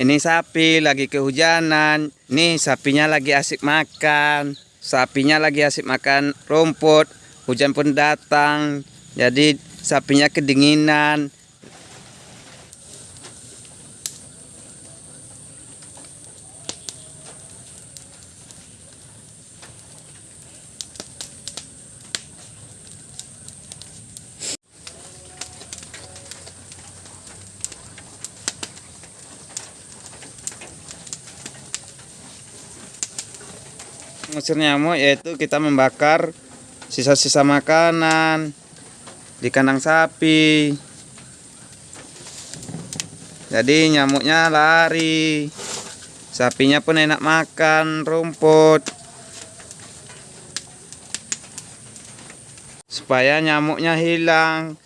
Ini sapi lagi kehujanan. Nih sapinya lagi asik makan. Sapinya lagi asik makan rumput. Hujan pun datang. Jadi sapinya kedinginan. Mengusir nyamuk yaitu kita membakar sisa-sisa makanan di kandang sapi. Jadi nyamuknya lari. Sapinya pun enak makan rumput. Supaya nyamuknya hilang.